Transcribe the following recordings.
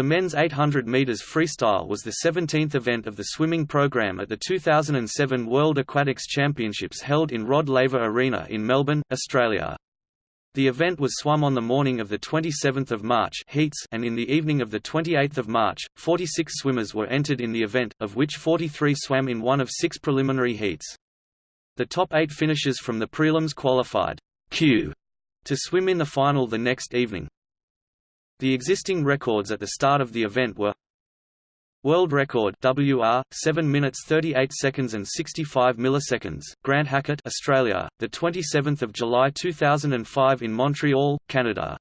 The men's 800 meters freestyle was the 17th event of the swimming program at the 2007 World Aquatics Championships held in Rod Laver Arena in Melbourne, Australia. The event was swum on the morning of the 27th of March heats and in the evening of the 28th of March. 46 swimmers were entered in the event, of which 43 swam in one of six preliminary heats. The top 8 finishers from the prelims qualified Q to swim in the final the next evening. The existing records at the start of the event were World record WR 7 minutes 38 seconds and 65 milliseconds Grant Hackett Australia the 27th of July 2005 in Montreal Canada.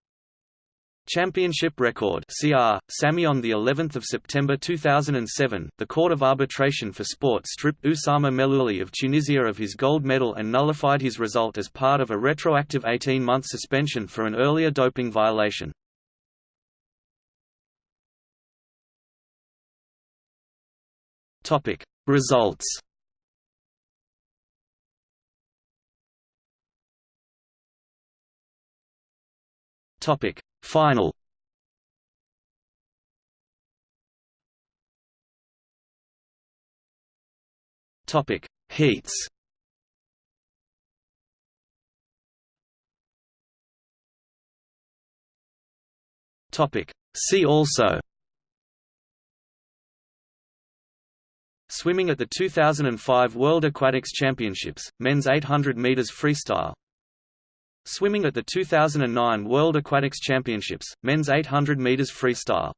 Championship record CR Sami on the 11th of September 2007 the Court of Arbitration for Sport stripped Oussama Mellouli of Tunisia of his gold medal and nullified his result as part of a retroactive 18-month suspension for an earlier doping violation Topic. Results. Topic. Final. Topic. Heats. Topic. See also Swimming at the 2005 World Aquatics Championships, men's 800 meters freestyle. Swimming at the 2009 World Aquatics Championships, men's 800 meters freestyle.